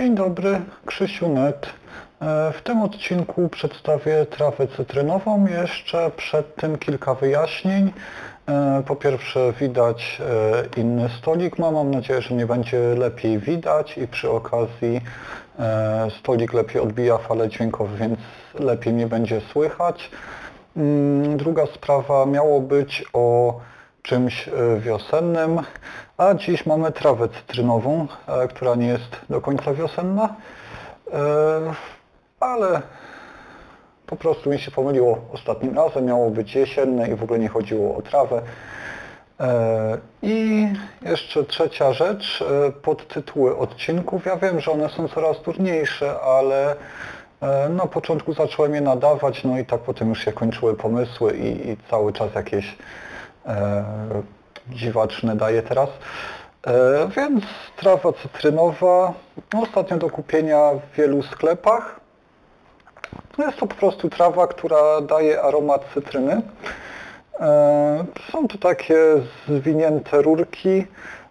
Dzień dobry, Krzysiu Net. E, W tym odcinku przedstawię trawę cytrynową. Jeszcze przed tym kilka wyjaśnień. E, Po pierwsze widać e, inny stolik ma. Mam nadzieję, że mnie będzie lepiej widać i przy okazji stolik lepiej odbija fale dźwiękowe, więc lepiej mnie będzie słychać. Mm, Druga sprawa miało być o czymś e, wiosennym, a dziś mamy trawę cytrynową, e, która nie jest do końca wiosenna, e, ale po prostu mi się pomyliło ostatnim razem, miało być jesienne i w ogóle nie chodziło o trawę. I jeszcze trzecia rzecz, podtytuły odcinków. Ja wiem, że one są coraz trudniejsze, ale na początku zacząłem je nadawać, no i tak potem już się kończyły pomysły i, i cały czas jakieś dziwaczne daję teraz. E, więc trawa cytrynowa, ostatnio do kupienia w wielu sklepach. No Jest to po prostu trawa, która daje aromat cytryny. E, Są to takie zwinięte rurki.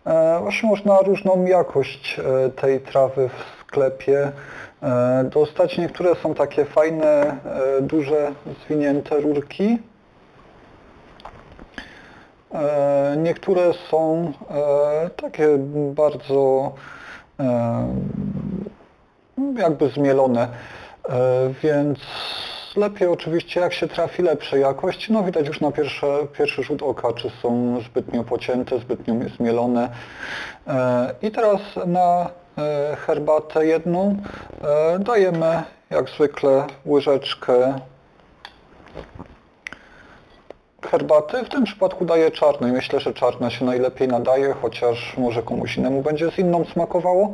E, Właśnie można różną jakość e, tej trawy w sklepie e, dostać. Niektóre są takie fajne, e, duże, zwinięte rurki. E, Niektóre są e, takie bardzo e, jakby zmielone, więc lepiej oczywiście jak się trafi lepszej jakości. No widać już na pierwsze, pierwszy rzut oka, czy są zbytnio pocięte, zbytnio zmielone. I teraz na herbatę jedną dajemy jak zwykle łyżeczkę herbaty. W tym przypadku daję czarnej. Myślę, że czarna się najlepiej nadaje, chociaż może komuś innemu będzie z inną smakowało.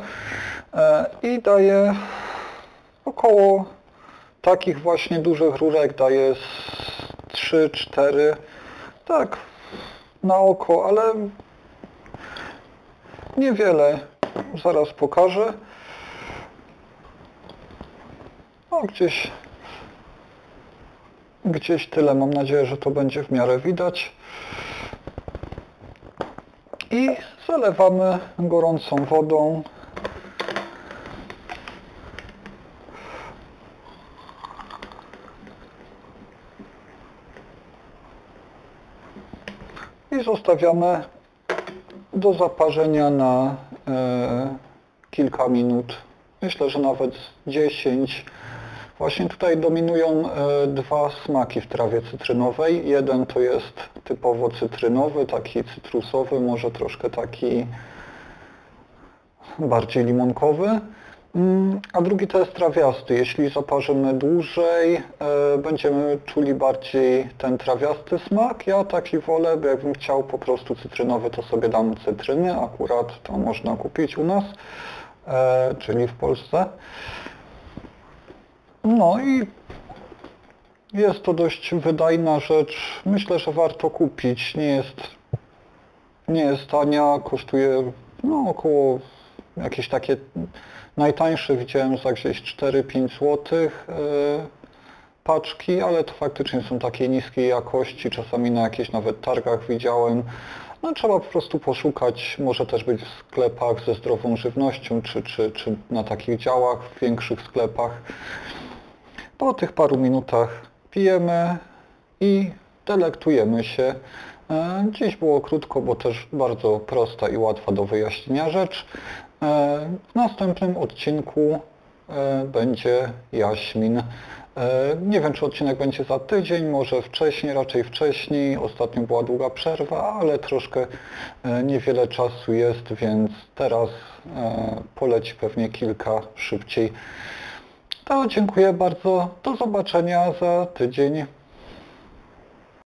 E, I daję około takich właśnie dużych rurek daję 3-4 tak na oko, ale niewiele. Zaraz pokażę. O, gdzieś Gdzieś tyle. Mam nadzieję, że to będzie w miarę widać. I zalewamy gorącą wodą. I zostawiamy do zaparzenia na e, kilka minut. Myślę, że nawet 10 Właśnie tutaj dominują e, dwa smaki w trawie cytrynowej. Jeden to jest typowo cytrynowy, taki cytrusowy, może troszkę taki bardziej limonkowy. Mm, A drugi to jest trawiasty. Jeśli zaparzymy dłużej, e, będziemy czuli bardziej ten trawiasty smak. Ja taki wolę, bo jakbym chciał po prostu cytrynowy, to sobie dam cytryny. Akurat to można kupić u nas, e, czyli w Polsce. No i jest to dość wydajna rzecz. Myślę, że warto kupić. Nie jest, nie jest tania, kosztuje no, około jakieś takie najtańsze widziałem za gdzieś 4-5 zł paczki, ale to faktycznie są takiej niskiej jakości, czasami na jakichś nawet targach widziałem. No trzeba po prostu poszukać, może też być w sklepach ze zdrową żywnością, czy, czy, czy na takich działach w większych sklepach. Po tych paru minutach pijemy i delektujemy się. E, Dziś było krótko, bo też bardzo prosta i łatwa do wyjaśnienia rzecz. E, W następnym odcinku e, będzie jaśmin. Nie wiem, czy odcinek będzie za tydzień, może wcześniej, raczej wcześniej. Ostatnio była długa przerwa, ale troszkę niewiele czasu jest, więc teraz poleci pewnie kilka szybciej. To dziękuję bardzo. Do zobaczenia za tydzień.